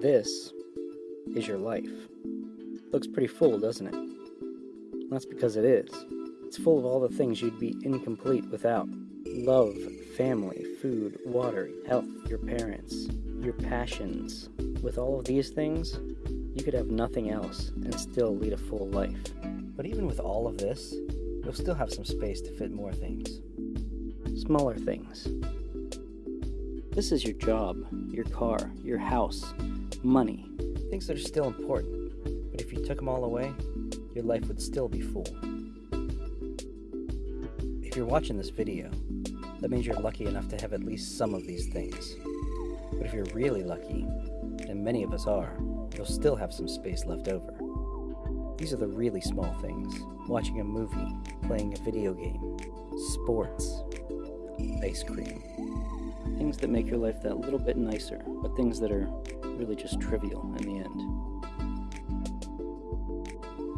This is your life. Looks pretty full, doesn't it? That's because it is. It's full of all the things you'd be incomplete without love, family, food, water, health, your parents, your passions. With all of these things, you could have nothing else and still lead a full life. But even with all of this, you'll still have some space to fit more things. Smaller things. This is your job, your car, your house, money, things that are still important. But if you took them all away, your life would still be full. If you're watching this video, that means you're lucky enough to have at least some of these things. But if you're really lucky, and many of us are, you'll still have some space left over. These are the really small things watching a movie, playing a video game, sports, ice cream. Things that make your life that little bit nicer, but things that are really just trivial in the end.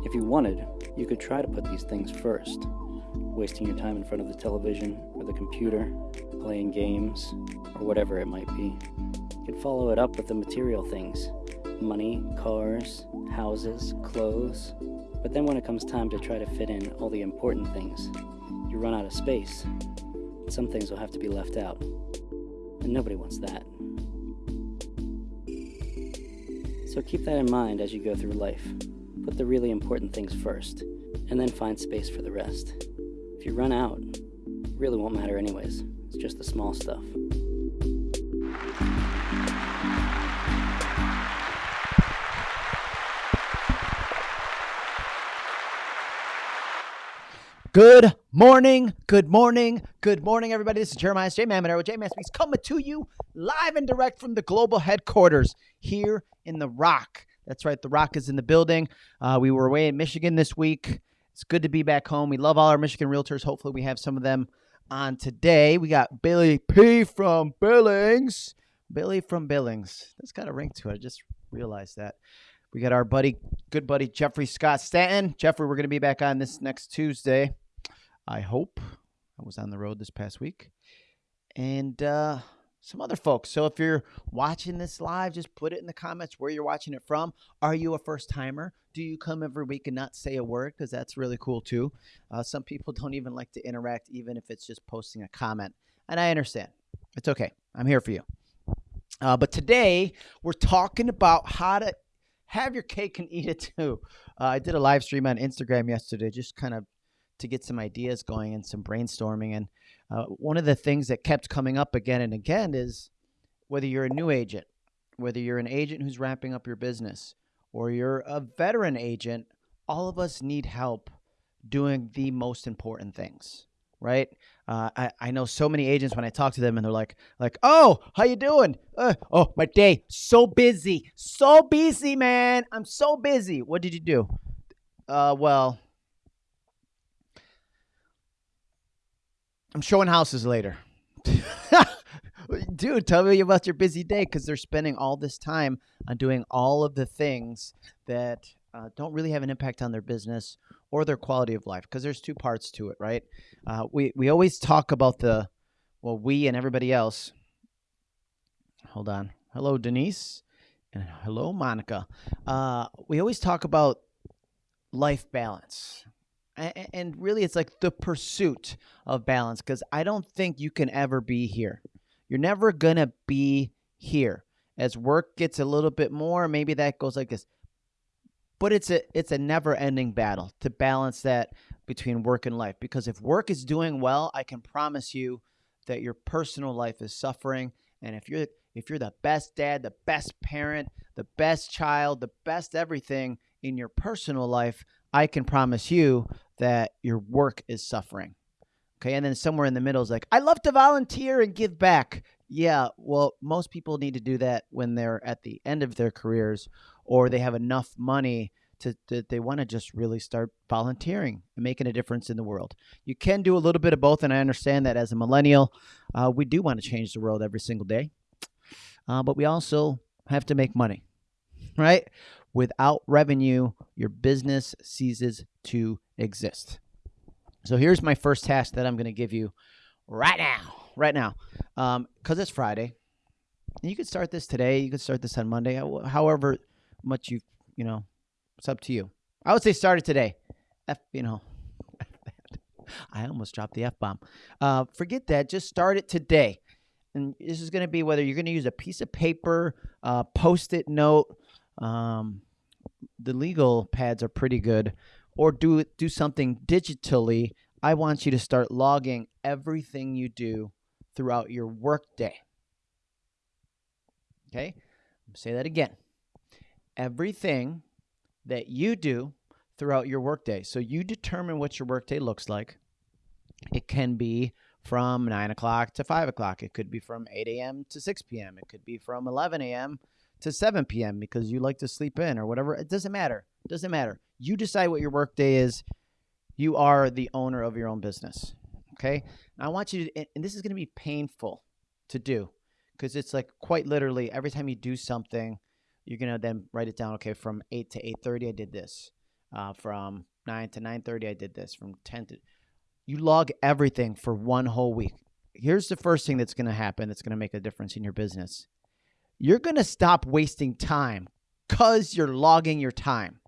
If you wanted, you could try to put these things first, wasting your time in front of the television or the computer, playing games, or whatever it might be. You could follow it up with the material things money, cars, houses, clothes. But then when it comes time to try to fit in all the important things, you run out of space. Some things will have to be left out. And nobody wants that. So keep that in mind as you go through life. Put the really important things first, and then find space for the rest. If you run out, it really won't matter anyways. It's just the small stuff. Good morning, good morning, good morning, everybody. This is Jeremiah J. Mamonero with J Man Speaks coming to you live and direct from the global headquarters here in the Rock. That's right, the Rock is in the building. Uh, we were away in Michigan this week. It's good to be back home. We love all our Michigan realtors. Hopefully, we have some of them on today. We got Billy P from Billings. Billy from Billings. That's got a ring to it. I just realized that. We got our buddy, good buddy Jeffrey Scott Stanton. Jeffrey, we're going to be back on this next Tuesday. I hope. I was on the road this past week. And uh, some other folks. So if you're watching this live, just put it in the comments where you're watching it from. Are you a first timer? Do you come every week and not say a word? Because that's really cool too. Uh, some people don't even like to interact, even if it's just posting a comment. And I understand. It's okay. I'm here for you. Uh, but today, we're talking about how to have your cake and eat it too. Uh, I did a live stream on Instagram yesterday, just kind of to get some ideas going and some brainstorming. And uh, one of the things that kept coming up again and again is whether you're a new agent, whether you're an agent who's ramping up your business, or you're a veteran agent, all of us need help doing the most important things right? Uh, I, I know so many agents when i talk to them and they're like like oh how you doing? Uh, oh my day so busy so busy man i'm so busy. What did you do? Uh, well I'm showing houses later. Dude, tell me about your busy day because they're spending all this time on doing all of the things that uh, don't really have an impact on their business or their quality of life because there's two parts to it, right? Uh, we, we always talk about the, well, we and everybody else. Hold on. Hello, Denise. And hello, Monica. Uh, we always talk about life balance and really it's like the pursuit of balance because i don't think you can ever be here. You're never gonna be here. As work gets a little bit more maybe that goes like this. But it's a it's a never ending battle to balance that between work and life because if work is doing well i can promise you that your personal life is suffering. And if you're if you're the best dad the best parent the best child the best everything in your personal life I can promise you that your work is suffering. Okay. And then somewhere in the middle is like, I love to volunteer and give back. Yeah. Well, most people need to do that when they're at the end of their careers or they have enough money to, to they want to just really start volunteering and making a difference in the world. You can do a little bit of both. And I understand that as a millennial, uh, we do want to change the world every single day. Uh, but we also have to make money, right? Without revenue, your business ceases to exist. So here's my first task that I'm going to give you right now, right now, because um, it's Friday. And you could start this today. You could start this on Monday. However much you you know, it's up to you. I would say start it today. F, you know, I almost dropped the f bomb. Uh, forget that. Just start it today. And this is going to be whether you're going to use a piece of paper, uh, post-it note. Um, the legal pads are pretty good, or do do something digitally. I want you to start logging everything you do throughout your workday. Okay, say that again. Everything that you do throughout your workday. So you determine what your workday looks like. It can be from 9 o'clock to 5 o'clock. It could be from 8 a.m. to 6 p.m. It could be from 11 a.m. to 7 p.m. because you like to sleep in or whatever. It doesn't matter. It doesn't matter. You decide what your workday is. You are the owner of your own business. Okay. And I want you to, and this is going to be painful to do because it's like quite literally every time you do something, you're gonna then write it down. Okay, from eight to eight thirty, I did this. Uh, from nine to nine thirty, I did this. From ten to, you log everything for one whole week. Here's the first thing that's gonna happen. That's gonna make a difference in your business. You're gonna stop wasting time because you're logging your time,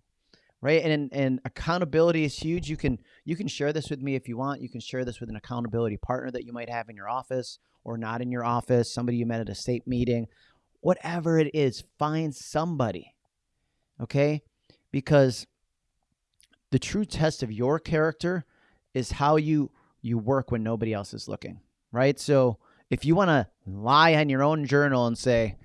right? And and accountability is huge. You can you can share this with me if you want. You can share this with an accountability partner that you might have in your office or not in your office. Somebody you met at a state meeting whatever it is, find somebody. Okay? Because the true test of your character is how you you work when nobody else is looking, right? So if you want to lie on your own journal and say,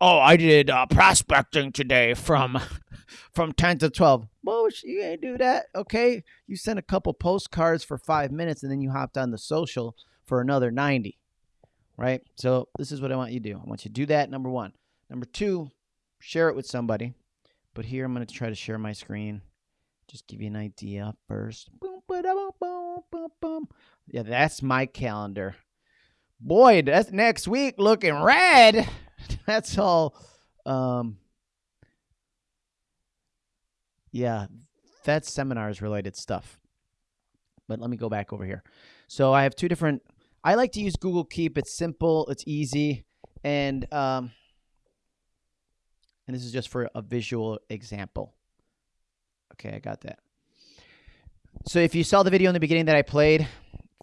"Oh, I did uh, prospecting today from from 10 to 12." Well, you ain't do that, okay? You sent a couple postcards for 5 minutes and then you hopped on the social for another 90 right? So this is what I want you to do. I want you to do that, number one. Number two, share it with somebody. But here I'm going to try to share my screen. Just give you an idea first. Yeah, that's my calendar. Boy, that's next week looking red. That's all. Um, yeah, that's seminars related stuff. But let me go back over here. So I have two different I like to use Google Keep. It's simple, it's easy, and um, and this is just for a visual example. Okay, I got that. So if you saw the video in the beginning that I played,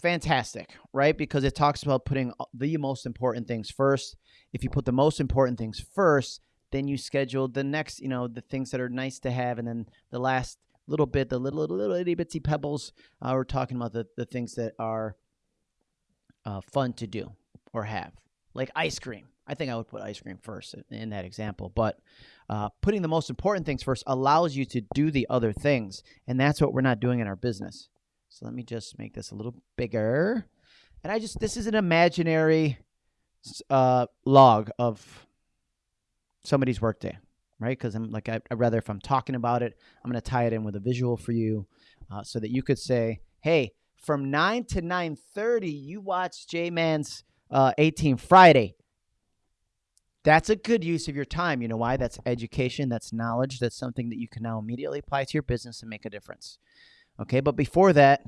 fantastic, right? Because it talks about putting the most important things first. If you put the most important things first, then you schedule the next, you know, the things that are nice to have, and then the last little bit, the little little, little itty bitsy pebbles. Uh, we're talking about the, the things that are uh, fun to do or have, like ice cream. I think I would put ice cream first in that example, but uh, putting the most important things first allows you to do the other things, and that's what we're not doing in our business. So let me just make this a little bigger, and I just this is an imaginary uh, log of somebody's workday, right? Because I'm like I, would rather if I'm talking about it, I'm going to tie it in with a visual for you, uh, so that you could say, "Hey, from 9 to 9.30 you watch j-man's uh, 18 friday. That's a good use of your time. You know why? That's education that's knowledge that's something that you can now immediately apply to your business and make a difference okay but before that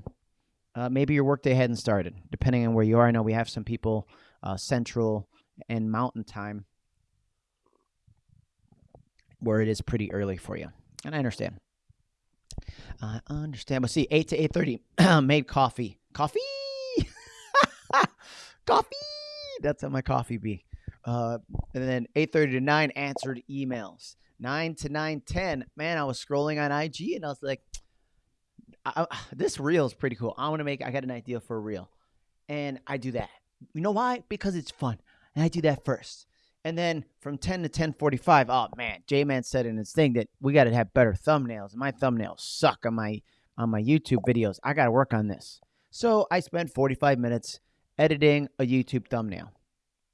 uh, maybe your workday hadn't started depending on where you are i know we have some people uh, central and mountain time where it is pretty early for you and i understand I understand. But see, eight to eight thirty, made coffee. Coffee, coffee. That's how my coffee be. Uh, and then eight thirty to nine answered emails. Nine to nine ten. Man, I was scrolling on IG and I was like, I, this reel is pretty cool. I want to make. I got an idea for a reel, and I do that. You know why? Because it's fun, and I do that first. And then from 10 to 10:45, oh man, J-Man said in his thing that we got to have better thumbnails. My thumbnails suck on my on my YouTube videos. I got to work on this. So I spent 45 minutes editing a YouTube thumbnail.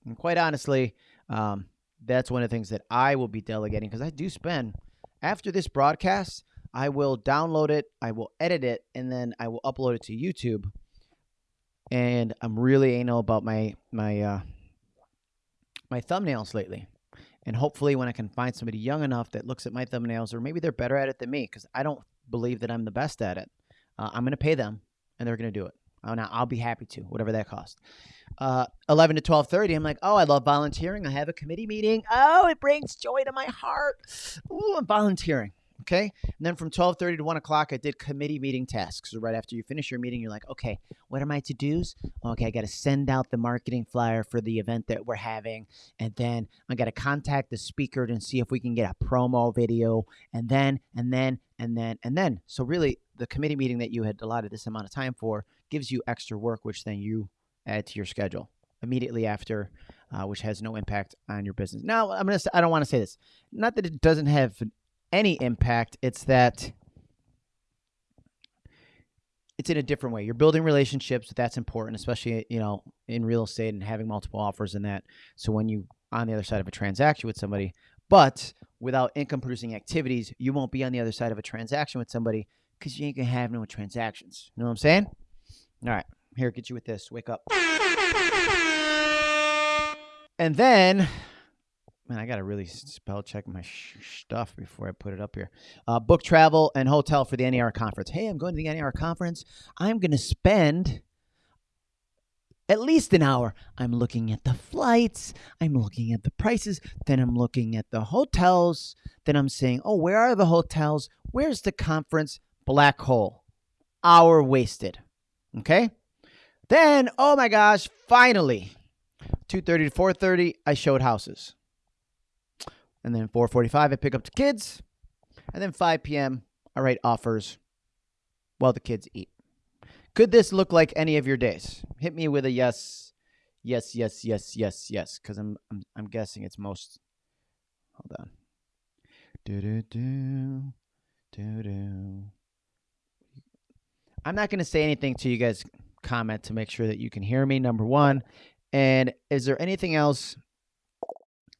And quite honestly, um, that's one of the things that I will be delegating because I do spend after this broadcast. I will download it, I will edit it, and then I will upload it to YouTube. And I'm really anal about my my uh, my thumbnails lately. And hopefully, when I can find somebody young enough that looks at my thumbnails, or maybe they're better at it than me, because I don't believe that I'm the best at it, uh, I'm going to pay them and they're going to do it. I'll, I'll be happy to, whatever that costs. Uh, 11 to 12:30, I'm like, oh, I love volunteering. I have a committee meeting. Oh, it brings joy to my heart. Ooh, I'm volunteering. Okay. And then from 12:30 to 1 o'clock, I did committee meeting tasks. So right after you finish your meeting, you're like, okay, what are my to-dos? Okay, I got to send out the marketing flyer for the event that we're having. And then I got to contact the speaker and see if we can get a promo video. And then, and then, and then, and then. So really, the committee meeting that you had allotted this amount of time for gives you extra work, which then you add to your schedule immediately after, uh, which has no impact on your business. Now, I'm gonna. I don't want to say this. Not that it doesn't have any impact. It's that it's in a different way. You're building relationships. That's important, especially you know in real estate and having multiple offers and that. So when you on the other side of a transaction with somebody, but without income producing activities, you won't be on the other side of a transaction with somebody because you ain't gonna have no transactions. You know what I'm saying? All right, here, get you with this. Wake up. And then Man, I got to really spell check my stuff before I put it up here. Uh, book travel and hotel for the NAR conference. Hey, I'm going to the NAR conference. I'm going to spend at least an hour. I'm looking at the flights. I'm looking at the prices. Then I'm looking at the hotels. Then I'm saying, oh, where are the hotels? Where's the conference? Black hole. Hour wasted. Okay. Then, oh my gosh, finally, 2.30 to 4.30, I showed houses and then 4:45 I pick up the kids, and then 5 p.m. I write offers while the kids eat. Could this look like any of your days? Hit me with a yes, yes, yes, yes, yes, yes, because I'm, I'm I'm guessing it's most. Hold on. Do do do do do. I'm not going to say anything to you guys. Comment to make sure that you can hear me. Number one, and is there anything else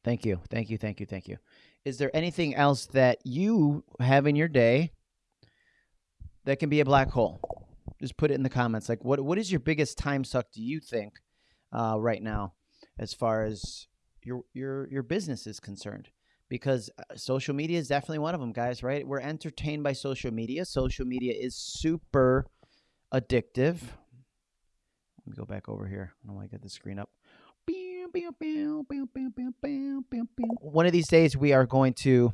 Thank you. Thank you. Thank you. Thank you. Is there anything else that you have in your day that can be a black hole? Just put it in the comments. Like, what what is your biggest time suck? Do you think uh, right now, as far as your your your business is concerned? Because uh, social media is definitely one of them, guys. Right? We're entertained by social media. Social media is super addictive. Let me go back over here. I don't want to get the screen up. One of these days, we are going to.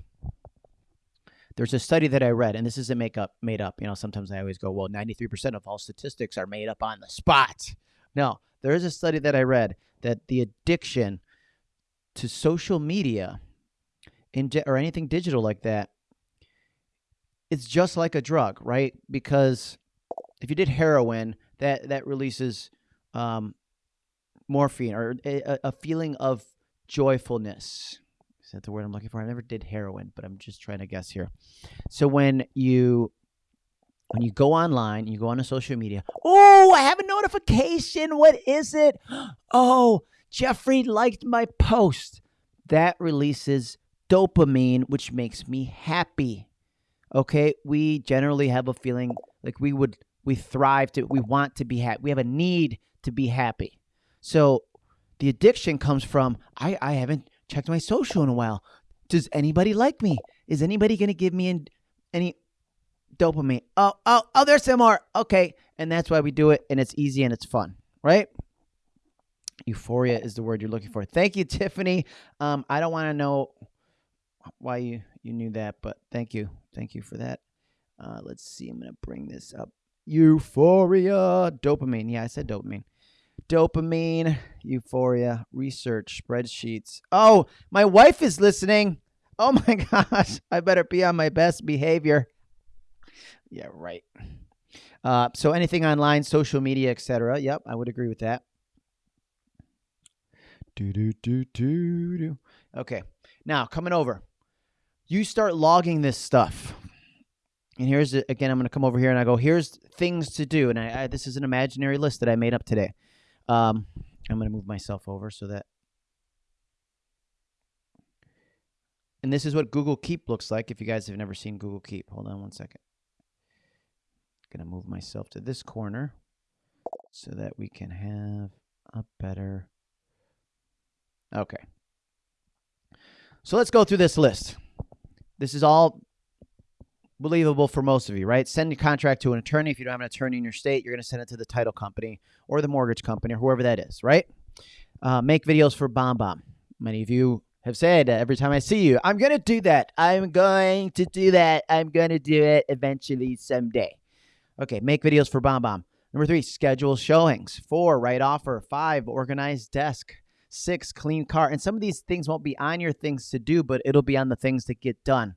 There's a study that I read, and this isn't make up, made up. You know, sometimes I always go, well, 93% of all statistics are made up on the spot. No, there is a study that I read that the addiction to social media in or anything digital like that, it's just like a drug, right? Because if you did heroin, that that releases um, morphine or a, a feeling of joyfulness. Is that the word I'm looking for? I never did heroin, but I'm just trying to guess here. So when you when you go online, you go on a social media. Oh, I have a notification. What is it? Oh, Jeffrey liked my post. That releases dopamine, which makes me happy. Okay, we generally have a feeling like we would we thrive to we want to be happy. We have a need to be happy. So the addiction comes from I, I haven't checked my social in a while. Does anybody like me? Is anybody going to give me any dopamine? Oh, oh, oh, there's some more. Okay. And that's why we do it. And it's easy and it's fun, right? Euphoria is the word you're looking for. Thank you, Tiffany. Um, I don't want to know why you, you knew that, but thank you. Thank you for that. Uh, let's see. I'm going to bring this up. Euphoria, dopamine. Yeah, I said dopamine dopamine, euphoria, research, spreadsheets. Oh, my wife is listening. Oh my gosh, I better be on my best behavior. Yeah, right. Uh, so anything online, social media, etc. Yep, I would agree with that. Do do do do do. Okay, now coming over, you start logging this stuff. And here's again, I'm going to come over here and I go, here's things to do. And I, I, this is an imaginary list that I made up today. Um, I'm going to move myself over so that. And this is what Google Keep looks like if you guys have never seen Google Keep. Hold on one second. I'm Going to move myself to this corner so that we can have a better. Okay. So let's go through this list. This is all believable for most of you, right? Send your contract to an attorney. If you don't have an attorney in your state, you're going to send it to the title company or the mortgage company or whoever that is, right? Uh, make videos for BombBomb. Many of you have said uh, every time I see you, I'm going to do that. I'm going to do that. I'm going to do it eventually someday. Okay, make videos for BombBomb. Number three, schedule showings. Four, write offer. Five, organize desk. Six, clean car. And some of these things won't be on your things to do, but it'll be on the things that get done.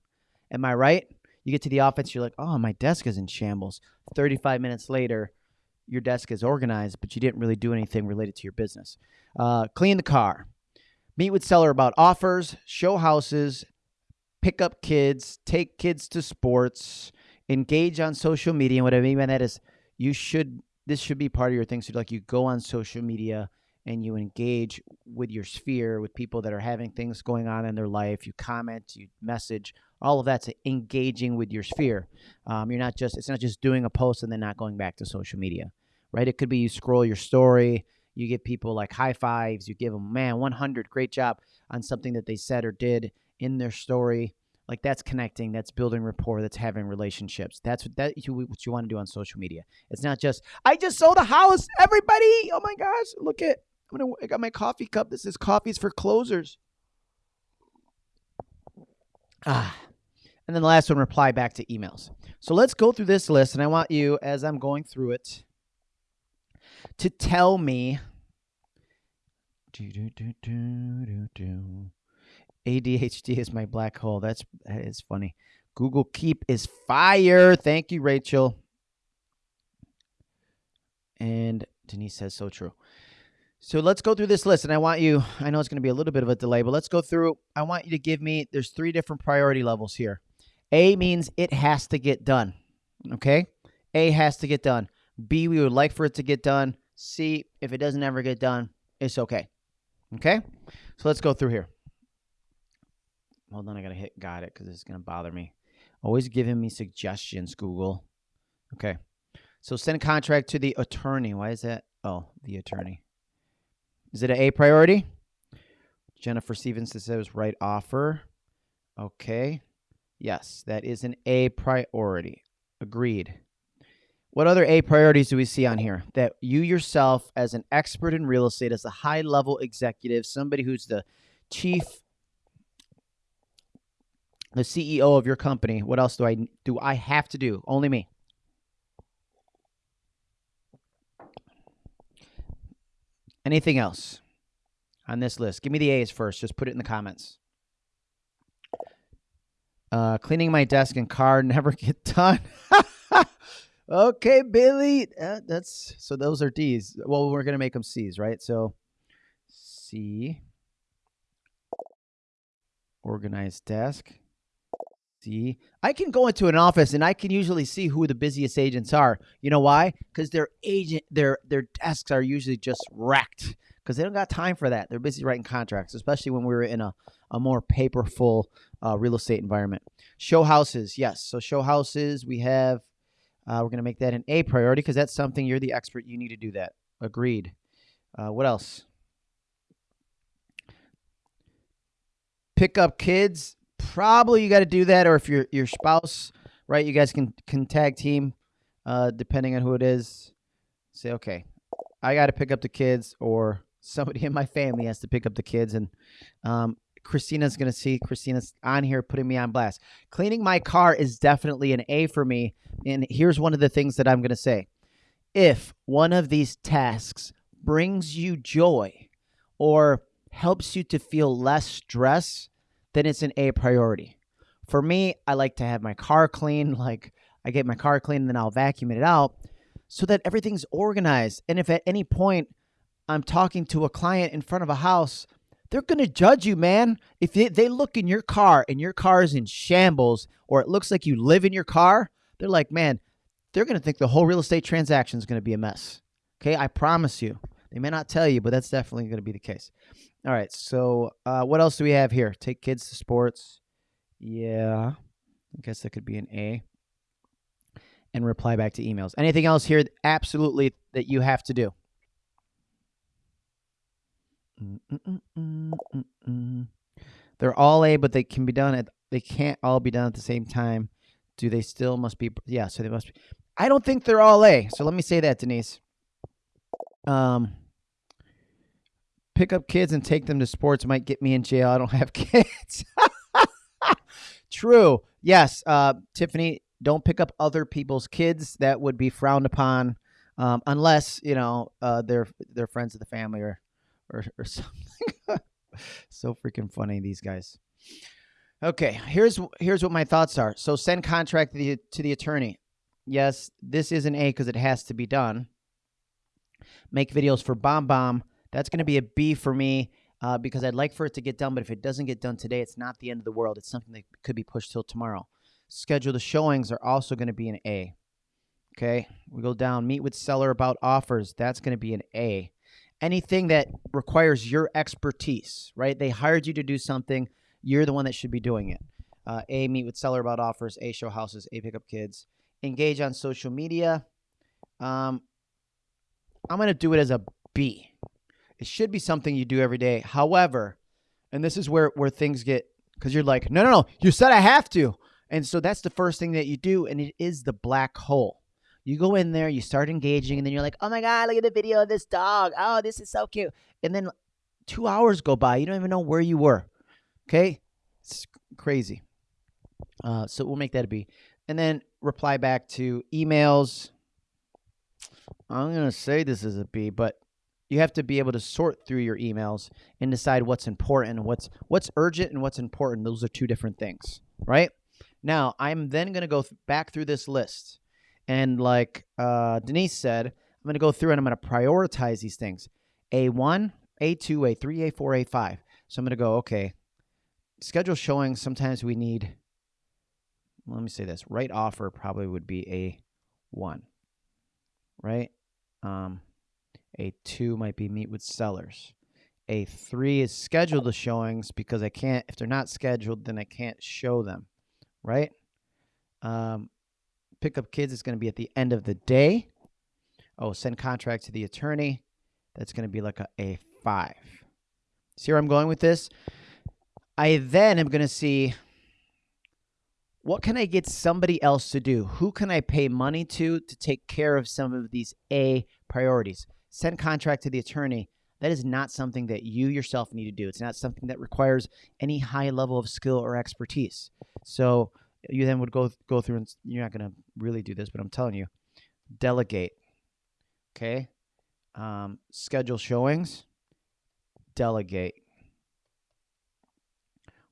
Am I right? You get to the office, you're like, oh, my desk is in shambles. 35 minutes later, your desk is organized, but you didn't really do anything related to your business. Uh, clean the car. Meet with seller about offers, show houses, pick up kids, take kids to sports, engage on social media. And what I mean by that is you should this should be part of your thing. So like you go on social media and you engage with your sphere with people that are having things going on in their life. You comment, you message, all of that's engaging with your sphere. Um, you're not just it's not just doing a post and then not going back to social media, right? It could be you scroll your story, you give people like high fives, you give them man 100, great job on something that they said or did in their story. Like that's connecting, that's building rapport, that's having relationships. That's what that you, what you want to do on social media. It's not just I just sold a house, everybody. Oh my gosh, look at I'm gonna I got my coffee cup. This is coffees for closers. Ah. And then the last one, reply back to emails. So let's go through this list, and I want you, as I'm going through it, to tell me. ADHD is my black hole. That's that is funny. Google Keep is fire. Thank you, Rachel. And Denise says so true. So let's go through this list. And I want you, I know it's going to be a little bit of a delay, but let's go through. I want you to give me, there's three different priority levels here. A means it has to get done. Okay? A has to get done. B, we would like for it to get done. C, if it doesn't ever get done, it's okay. Okay? So let's go through here. Hold on, I got to hit got it because it's going to bother me. Always giving me suggestions, Google. Okay. So send a contract to the attorney. Why is that? Oh, the attorney. Is it an A priority? Jennifer Stevenson says write offer. Okay. Yes, that is an A priority. Agreed. What other A priorities do we see on here? That you yourself, as an expert in real estate, as a high level executive, somebody who's the chief, the CEO of your company, what else do I do? I have to do only me. Anything else on this list? Give me the A's first. Just put it in the comments. Uh, cleaning my desk and car never get done. okay, Billy. Uh, that's so those are D's. Well, we're gonna make them C's, right? So C. Organized desk. C. I can go into an office and I can usually see who the busiest agents are. You know why? Because their agent, their their desks are usually just wrecked because they don't got time for that. They're busy writing contracts, especially when we were in a, a more paperful uh, real estate environment. Show houses, yes. So show houses, we have. Uh, we're going to make that an A priority because that's something you're the expert. You need to do that. Agreed. Uh, what else? Pick up kids. Probably you got to do that, or if your your spouse, right? You guys can can tag team, uh, depending on who it is. Say, okay, I got to pick up the kids, or somebody in my family has to pick up the kids, and um, Christina's to see. Christina's on here putting me on blast. Cleaning my car is definitely an A for me. And here's one of the things that I'm to say. If one of these tasks brings you joy or helps you to feel less stress, then it's an A priority. For me, I like to have my car clean. Like I get my car clean and then I'll vacuum it out so that everything's organized. And if at any point I'm talking to a client in front of a house they're going to judge you, man. If they, they look in your car and your car is in shambles or it looks like you live in your car, they're like, man, they're going to think the whole real estate transaction is going to be a mess. Okay, I promise you. They may not tell you, but that's definitely going to be the case. All right, so uh, what else do we have here? Take kids to sports. Yeah, I guess that could be an A. And reply back to emails. Anything else here? Absolutely, that you have to do. They're all A, but they can be done at they can't all be done at the same time. Do they still must be? Yeah, so they must be. I don't think they're all A. So let me say that, Denise. Um, pick up kids and take them to sports might get me in jail. I don't have kids. True. Yes, uh, Tiffany, don't pick up other people's kids. That would be frowned upon, um, unless you know uh, they're they're friends of the family or or, or something. so freaking funny these guys. Okay, here's here's what my thoughts are. So send contract to the to the attorney. Yes, this is an A because it has to be done. Make videos for Bomb Bomb. That's going to be a B for me uh, because I'd like for it to get done. But if it doesn't get done today, it's not the end of the world. It's something that could be pushed till tomorrow. Schedule the showings are also going to be an A. Okay, we go down. Meet with seller about offers. That's going to be an A. Anything that requires your expertise, right? They hired you to do something. You're the one that should be doing it. Uh, a, meet with seller about offers. A, show houses. A, pick up kids. Engage on social media. Um, I'm going to do it as a B. It should be something you do every day. However, and this is where where things get because you're like, no, no, no, you said I have to, and so that's the first thing that you do, and it is the black hole. You go in there, you start engaging, and then you're like, oh my god, look at the video of this dog. Oh, this is so cute. And then two hours go by, you don't even know where you were. Okay, it's crazy. Uh, so we'll make that a B, and then reply back to emails. I'm gonna say this is a B, but you have to be able to sort through your emails and decide what's important, what's what's urgent, and what's important. Those are two different things, write? Now, I'm then going to go th- back through this list, and like uh, Denise said, I'm going to go through and I'm going to prioritize these things: A1, A2, A3, A4, A5. So I'm going to go, okay, schedule showing. Sometimes we need. Let me say this: right offer probably would be a one, right? Um, a two might be meet with sellers. A three is schedule the showings because I can't, if they're not scheduled, then I can't show them, right? Um, pick up kids is going to be at the end of the day. Oh, send contract to the attorney. That's going to be like a, a five. See where I'm going with this? I then am going to see what can I get somebody else to do? Who can I pay money to to take care of some of these A priorities? Send contract to the attorney, that is not something that you yourself need to do. It's not something that requires any high level of skill or expertise. So you then would go go through and you're not going to really do this, but I'm telling you, delegate. Okay, um, schedule showings. Delegate.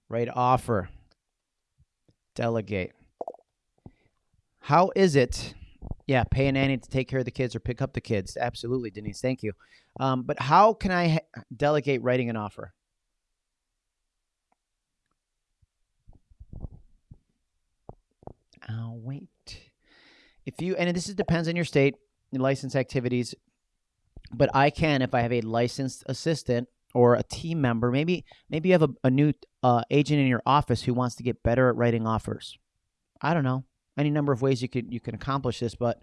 Write offer. Delegate. How is it yeah, pay a nanny to take care of the kids or pick up the kids. Absolutely, Denise. Thank you. Um, but how can I ha- delegate writing an offer? I'll wait. If you and this is, depends on your state, your license activities, but I can if I have a licensed assistant or a team member. Maybe maybe you have a, a new uh, agent in your office who wants to get better at writing offers. I don't know any number of ways you can you can accomplish this, but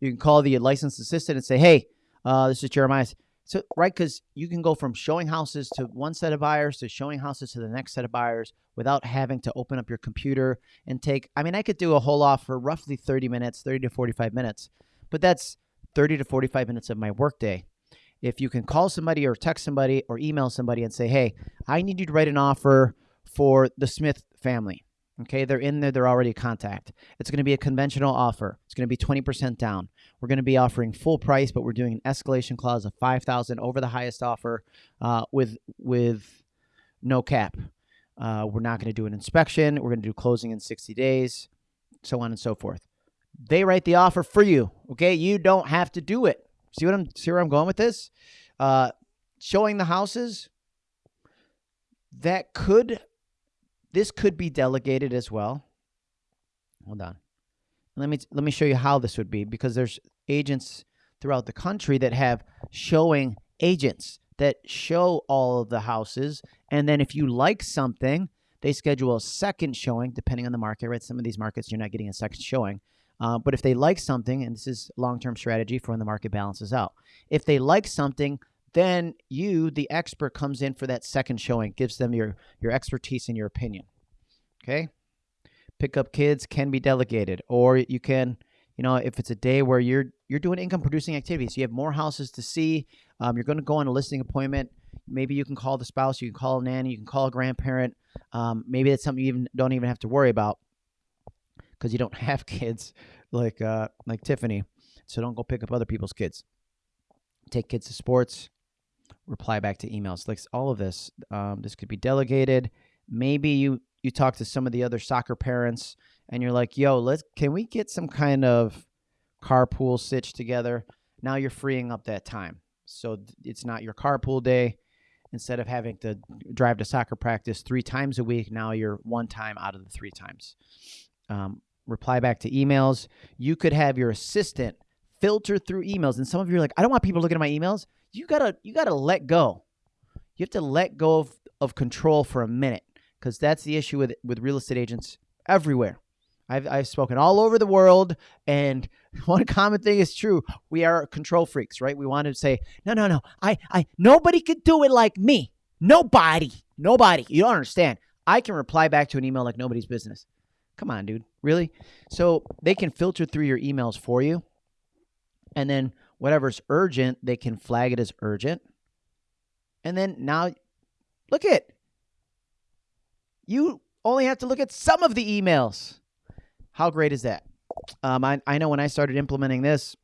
you can call the licensed assistant and say, "Hey, uh, this is Jeremiah." So right, because you can go from showing houses to one set of buyers to showing houses to the next set of buyers without having to open up your computer and take. I mean, I could do a whole off for roughly thirty minutes, thirty to forty-five minutes, but that's thirty to forty-five minutes of my workday. If you can call somebody or text somebody or email somebody and say, "Hey, I need you to write an offer for the Smith family," Okay, they're in there, they're already a contact. It's going to be a conventional offer. It's going to be 20% down. We're going to be offering full price, but we're doing an escalation clause of 5000 over the highest offer uh, with with no cap. Uh, we're not going to do an inspection. We're going to do closing in 60 days, so on and so forth. They write the offer for you. Okay, you don't have to do it. See what I'm see where I'm going with this? Uh, showing the houses that could this could be delegated as well. Hold on. Let me let me show you how this would be because there's agents throughout the country that have showing agents that show all of the houses and then if you like something, they schedule a second showing depending on the market, right? Some of these markets you're not getting a second showing. Uh, but if they like something, and this is long-term strategy for when the market balances out, if they like something, then you, the expert, comes in for that second showing, gives them your your expertise and your opinion. Okay. pick up kids can be delegated, or you can, you know, if it's a day where you're you're doing income producing activities, you have more houses to see. Um, you're going to go on a listing appointment. Maybe you can call the spouse, you can call a nanny, you can call a grandparent. Um, maybe that's something you even don't even have to worry about because you don't have kids like uh, like Tiffany. So don't go pick up other people's kids. Take kids to sports. Reply back to emails. Like all of this, um, this could be delegated. Maybe you you talk to some of the other soccer parents and you're like, "Yo, let's can we get some kind of carpool stitch together?" Now you're freeing up that time, so it's not your carpool day. Instead of having to drive to soccer practice three times a week, now you're one time out of the three times. Um, reply back to emails. You could have your assistant filter through emails, and some of you are like, "I don't want people looking at my emails." You gotta you gotta let go. You have to let go of, of control for a minute because that's the issue with with real estate agents everywhere. I've I've spoken all over the world, and one common thing is true: we are control freaks, right? We want to say, no, no, no, I, I, nobody could do it like me. Nobody, nobody. You don't understand. I can reply back to an email like nobody's business. Come on, dude. Really? So they can filter through your emails for you, and then whatever's urgent, they can flag it as urgent. And then now, look at you only have to look at some of the emails. How great is that? Um, I, I know when I started implementing this,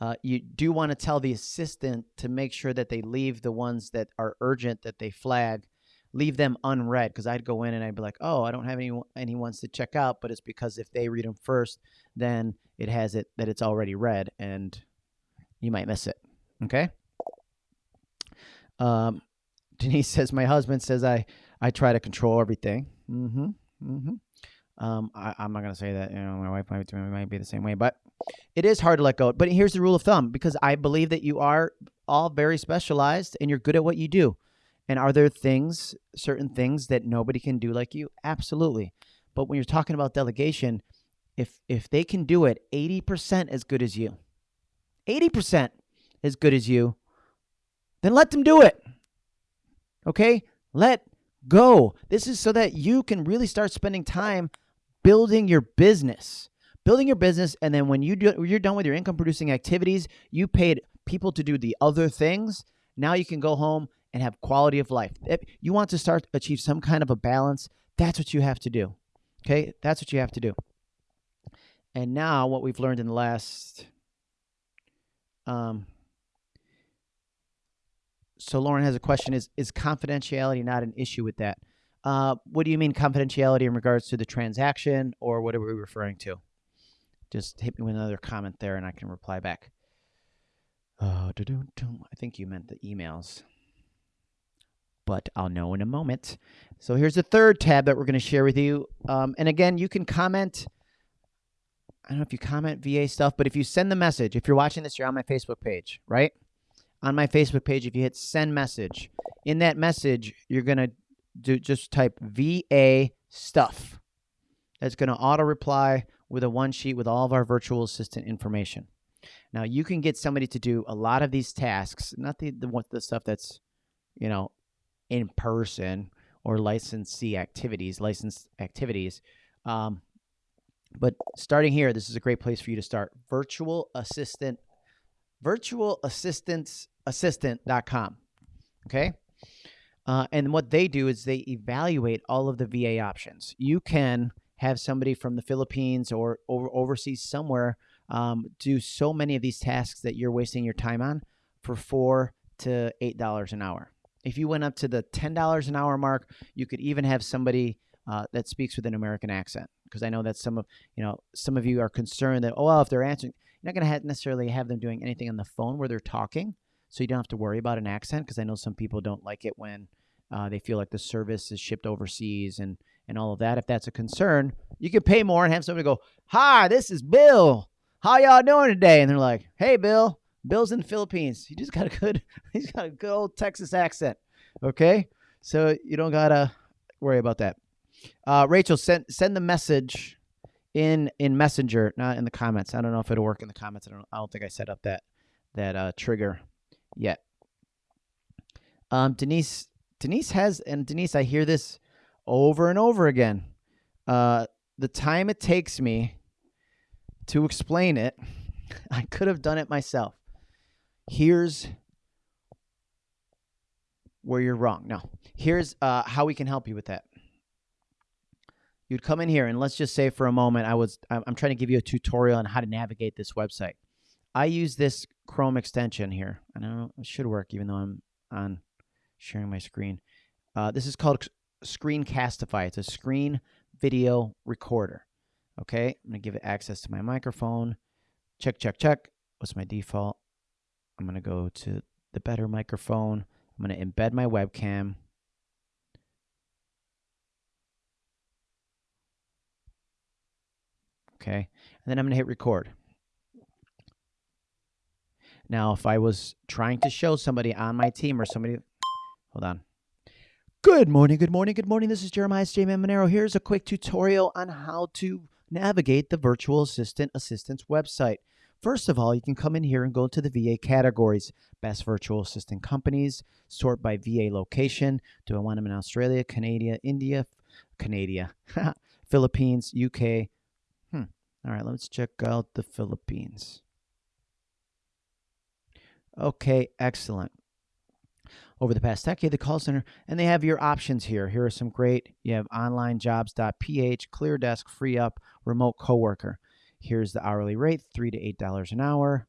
uh, you do want to tell the assistant to make sure that they leave the ones that are urgent that they flag, leave them unread. Because I'd go in and I'd be like, oh, I don't have any any ones to check out, but it's because if they read them first, then it has it that it's already read, and you might miss it. Okay. Um, Denise says my husband says I I try to control everything. Mm-hmm. Mm-hmm. Um, I, am not gonna say that. You know, my wife might, might be the same way, but it is hard to let go. But here's the rule of thumb: because I believe that you are all very specialized and you're good at what you do. And are there things, certain things that nobody can do like you? Absolutely. But when you're talking about delegation, if if they can do it 80% as good as you, 80% as good as you, then let them do it. Okay? Let go. This is so that you can really start spending time building your business. Building your business and then when you do when you're done with your income producing activities, you paid people to do the other things. Now you can go home and have quality of life. If you want to start achieve some kind of a balance, that's what you have to do. Okay? That's what you have to do. And now what we've learned in the last um so Lauren has a question: Is is confidentiality not an issue with that? Uh, what do you mean confidentiality in regards to the transaction, or what are we referring to? Just hit me with another comment there, and I can reply back. Oh, I think you meant the emails, but I'll know in a moment. So here's the third tab that we're going to share with you. Um, and again, you can comment. I don't know if you comment VA stuff, but if you send the message, if you're watching this, you're on my Facebook page, right? on my Facebook page, if you hit send message, in that message, you're going to do just type VA stuff. That's going to auto reply with a one sheet with all of our virtual assistant information. Now, you can get somebody to do a lot of these tasks, not the, the, the stuff that's, you know, in person or licensee activities, licensed activities. Um, but starting here, this is a great place for you to start. Virtual assistant, virtual assistants assistant.com. Okay. Uh, and what they do is they evaluate all of the VA options. You can have somebody from the Philippines or over, overseas somewhere um, do so many of these tasks that you're wasting your time on for four to eight dollars an hour. If you went up to the ten dollars an hour mark, you could even have somebody uh, that speaks with an American accent. Because I know that some of you know some of you are concerned that oh well if they're answering, you're not going to necessarily have them doing anything on the phone where they're talking so you don't have to worry about an accent because I know some people don't like it when uh, they feel like the service is shipped overseas and and all of that. If that's a concern, you can pay more and have somebody go, "Hi, this is Bill. How y'all doing today?" And they're like, "Hey, Bill. Bill's in the Philippines. He just got a good, he's got a good old Texas accent." Okay, so you don't gotta worry about that. Uh, Rachel, send send the message in in Messenger, not in the comments. I don't know if it'll work in the comments. I don't. I don't think I set up that that uh, trigger yet. Um, Denise, Denise has, and Denise, I hear this over and over again. uh, the time it takes me to explain it, I could have done it myself. Here's where you're wrong. No, here's uh, how we can help you with that. You'd come in here, and let's just say for a moment, I was I'm trying to give you a tutorial on how to navigate this website. I use this Chrome extension here. I know it should work, even though I'm on sharing my screen. Uh, this is called Screencastify. It's a screen video recorder. Okay, I'm gonna give it access to my microphone. Check, check, check. What's my default? I'm gonna go to the better microphone. I'm gonna embed my webcam. Okay, and then I'm gonna hit record. Now, if I was trying to show somebody on my team or somebody, hold on. Good morning, good morning, good morning. This is Jeremiah J. Man Monero. Here's a quick tutorial on how to navigate the virtual assistant assistance website. First of all, you can come in here and go to the VA categories. Best virtual assistant companies, sort by VA location. Do I want them in Australia, Canada, India, Canada, Philippines, UK? Hmm. All right, let's check out the Philippines. Okay, excellent. Over the past decade, the call center, and they have your options here. Here are some great, you have onlinejobs.ph, ClearDesk, FreeUp, Remote Coworker. Here's the hourly rate, 3 to $8 an hour.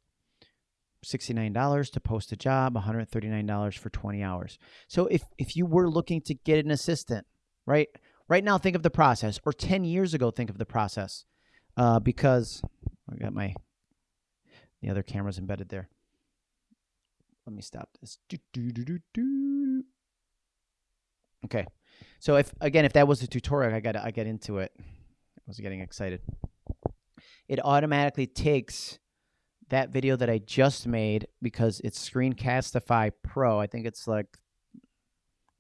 $69 to post a job, $139 for 20 hours. So if, if you were looking to get an assistant, right? Right now, think of the process, or 10 years ago, think of the process. Uh, because I got my, the other cameras embedded there. Let me stop this. Do, do, do, okay. So if again, if that was a tutorial, I got I get into it. I was getting excited. It automatically takes that video that I just made because it's Screencastify Pro. I think it's like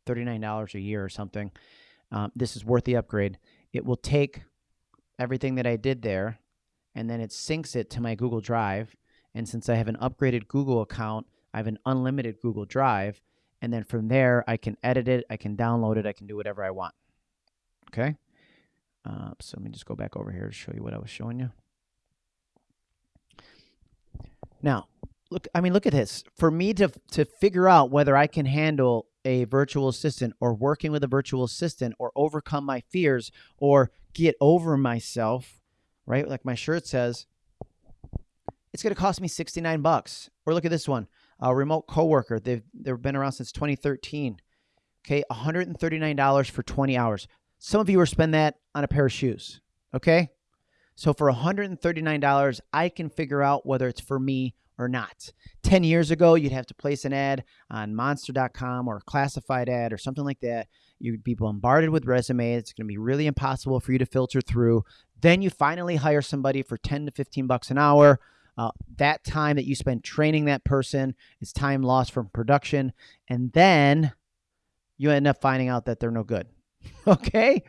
$39 a year or something. Um, this is worth the upgrade. It will take everything that I did there and then it syncs it to my Google Drive. And since I have an upgraded Google account, I have an unlimited Google Drive. And then from there, I can edit it, I can download it, I can do whatever I want. Okay. Uh, so let me just go back over here to show you what I was showing you. Now, look, I mean, look at this. For me to, to figure out whether I can handle a virtual assistant or working with a virtual assistant or overcome my fears or get over myself, right? Like my shirt says, it's going to cost me 69 bucks. Or look at this one. A remote coworker. They've they've been around since 2013. Okay, $139 for 20 hours. Some of you are spend that on a pair of shoes. Okay? So for $139, I can figure out whether it's for me or not. 10 years ago, you'd have to place an ad on monster.com or a classified ad or something like that. You'd be bombarded with resumes. It's going to be really impossible for you to filter through. Then you finally hire somebody for 10 to 15 bucks an hour. Uh, that time that you spend training that person is time lost from production. And then you end up finding out that they're no good. okay?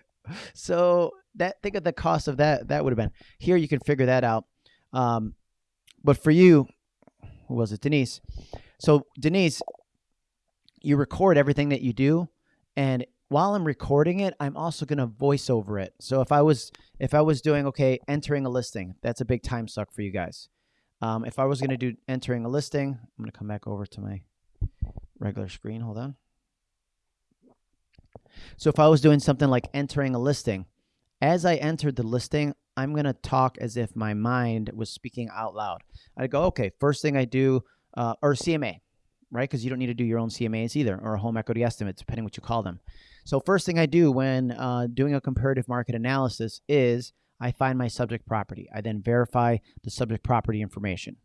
So that think of the cost of that that would have been. Here you can figure that out. Um, but for you, who was it? Denise. So Denise, you record everything that you do, and while I'm recording it, I'm also gonna voice over it. So if I was if I was doing okay, entering a listing, that's a big time suck for you guys. Um, if I was gonna do entering a listing, I'm gonna come back over to my regular screen. Hold on. So if I was doing something like entering a listing, as I entered the listing, I'm going to talk as if my mind was speaking out loud. I go, okay, first thing I do, uh, or CMA, right? Because you don't need to do your own CMAs either, or a home equity estimate, depending what you call them. So first thing I do when uh, doing a comparative market analysis is I find my subject property. I then verify the subject property information.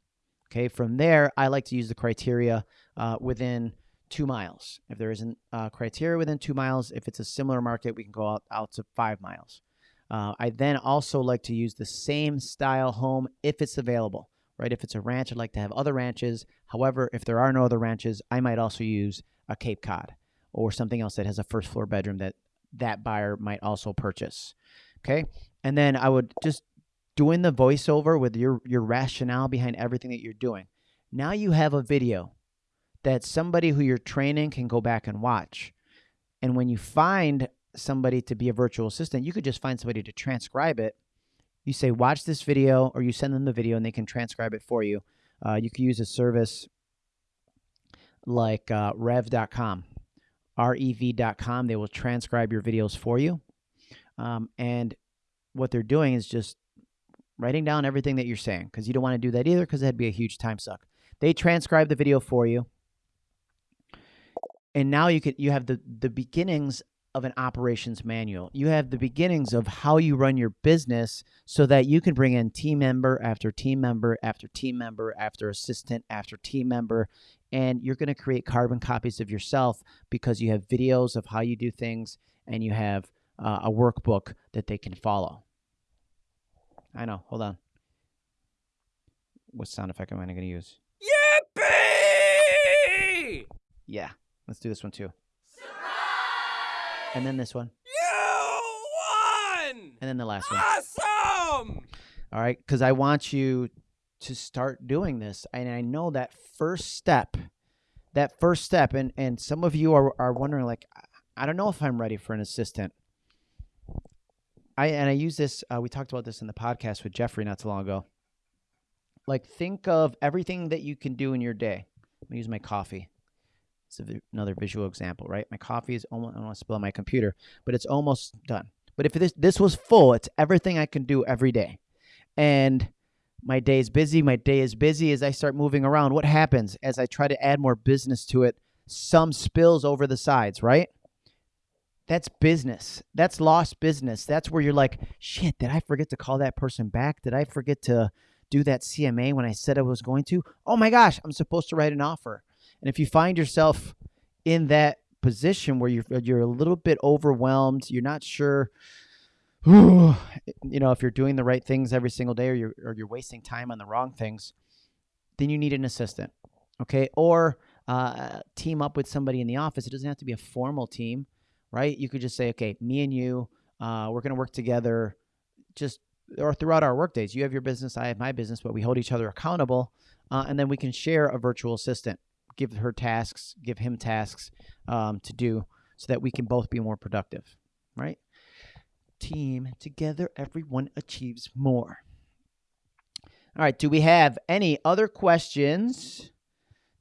Okay, from there, I like to use the criteria uh, within two miles. If there isn't criteria within two miles, if it's a similar market, we can go out, out to five miles. Uh, I then also like to use the same style home if it's available, right? If it's a ranch, I'd like to have other ranches. However, if there are no other ranches, I might also use a Cape Cod or something else that has a first floor bedroom that that buyer might also purchase. Okay. And then I would just doing the voiceover with your, your rationale behind everything that you're doing. Now you have a video that somebody who you're training can go back and watch. And when you find somebody to be a virtual assistant, you could just find somebody to transcribe it. You say, watch this video, or you send them the video and they can transcribe it for you. Uh, you could use a service like uh, rev.com, rev.com. They will transcribe your videos for you. Um, and what they're doing is just writing down everything that you're saying because you don't want to do that either because that'd be a huge time suck. They transcribe the video for you. And now you can you have the the beginnings of an operations manual. You have the beginnings of how you run your business so that you can bring in team member after team member after team member after assistant after team member and you're going to create carbon copies of yourself because you have videos of how you do things and you have uh, a workbook that they can follow. I know. Hold on. What sound effect am I going to use? Yippee! Yeah. Let's do this one too. And then this one. You won! And then the last one. Awesome! All right. Because I want you to start doing this. And I know that first step, that first step, and, and some of you are, are wondering, like, I don't know if I'm ready for an assistant. I and I use this. Uh, we talked about this in the podcast with Jeffrey not too long ago. Like, think of everything that you can do in your day. Let me use my coffee. It's another visual example, right? My coffee is almost. I don't want to spill on my computer, but it's almost done. But if this this was full, it's everything I can do every day, and my day is busy. My day is busy as I start moving around. What happens as I try to add more business to it? Some spills over the sides, right? That's business. That's lost business. That's where you're like, shit, did I forget to call that person back? Did I forget to do that CMA when I said I was going to? Oh my gosh, I'm supposed to write an offer. And if you find yourself in that position where you're you're a little bit overwhelmed, you're not sure you know, if you're doing the right things every single day or you're or you're wasting time on the wrong things, then you need an assistant. Okay? Or uh, team up with somebody in the office. It doesn't have to be a formal team right? You could just say, okay, me and you, uh, we're going to work together just or throughout our work days. You have your business, I have my business, but we hold each other accountable. Uh, and then we can share a virtual assistant, give her tasks, give him tasks um, to do so that we can both be more productive, right? Team together, everyone achieves more. All right, do we have any other questions?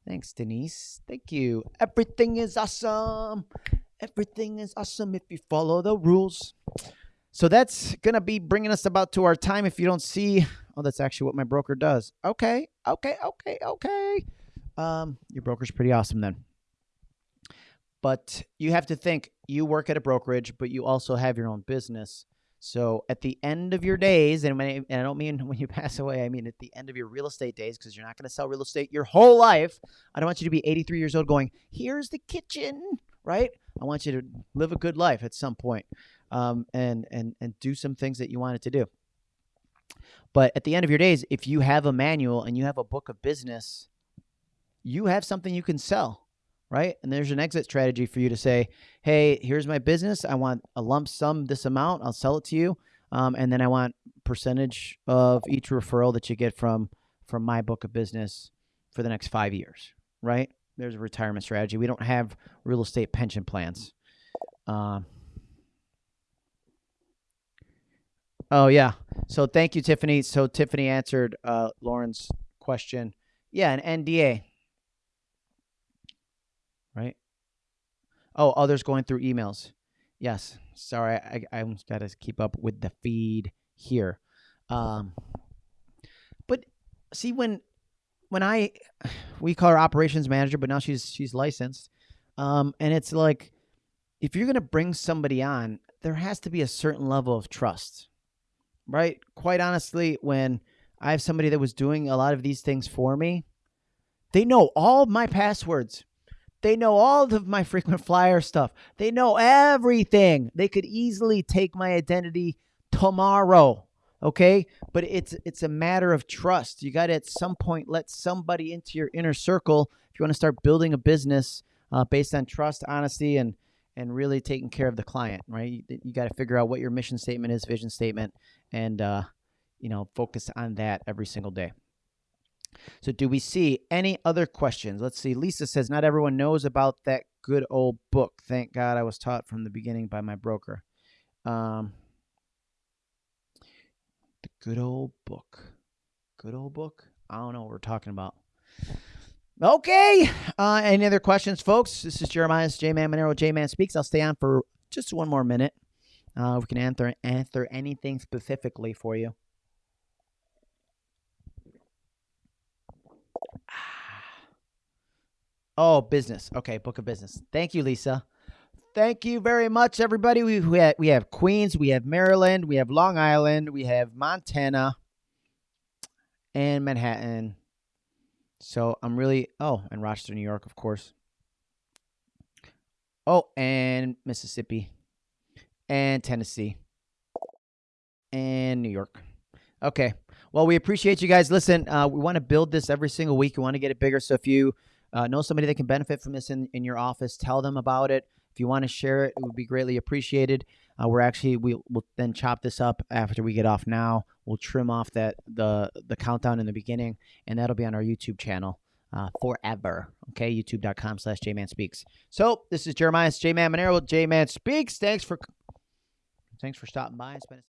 Thanks, Denise. Thank you. Everything is awesome. Everything is awesome if you follow the rules. So that's going to be bringing us about to our time. If you don't see, oh, that's actually what my broker does. Okay, okay, okay, okay. Um, your broker's pretty awesome then. But you have to think you work at a brokerage, but you also have your own business. So at the end of your days, and, I, and I don't mean when you pass away, I mean at the end of your real estate days, because you're not going to sell real estate your whole life. I don't want you to be 83 years old going, here's the kitchen, right? I want you to live a good life at some point, um, and and and do some things that you wanted to do. But at the end of your days, if you have a manual and you have a book of business, you have something you can sell, right? And there's an exit strategy for you to say, "Hey, here's my business. I want a lump sum, this amount. I'll sell it to you, um, and then I want percentage of each referral that you get from from my book of business for the next five years, right? There's a retirement strategy. We don't have real estate pension plans. Um, oh yeah. So thank you, Tiffany. So Tiffany answered uh, Lauren's question. Yeah, an NDA. Right. Oh, others going through emails. Yes. Sorry, I I almost got to keep up with the feed here. Um, but see when when I we call her operations manager, but now she's she's licensed. Um, and it's like if you're gonna bring somebody on, there has to be a certain level of trust, right? Quite honestly, when I have somebody that was doing a lot of these things for me, they know all my passwords. They know all of my frequent flyer stuff. They know everything. They could easily take my identity tomorrow okay but it's it's a matter of trust you got to at some point let somebody into your inner circle if you want to start building a business uh, based on trust honesty and and really taking care of the client right you, you got to figure out what your mission statement is vision statement and uh, you know focus on that every single day so do we see any other questions let's see lisa says not everyone knows about that good old book. Thank God I was taught from the beginning by my broker. Um, the good old book. Good old book. I don't know what we're talking about. Okay. Uh, any other questions, folks? This is Jeremiah's J Man Monero. J Man speaks. I'll stay on for just one more minute. Uh, we can answer answer anything specifically for you. Oh, business. Okay, book of business. Thank you, Lisa. Thank you very much, everybody. We we have, we have Queens, we have Maryland, we have Long Island, we have Montana, and Manhattan. So I'm really oh, and Rochester, New York, of course. Oh, and Mississippi, and Tennessee, and New York. Okay. Well, we appreciate you guys. Listen, uh, we want to build this every single week. We want to get it bigger. So if you uh, know somebody that can benefit from this in, in your office, tell them about it. If you want to share it, it would be greatly appreciated. Uh, we're actually we will then chop this up after we get off now. We'll trim off that the the countdown in the beginning, and that'll be on our YouTube channel uh, forever. Okay, youtube.com slash jman speaks. So this is Jeremiah's Jman Man Monero. J Man speaks. Thanks for thanks for stopping by and spending.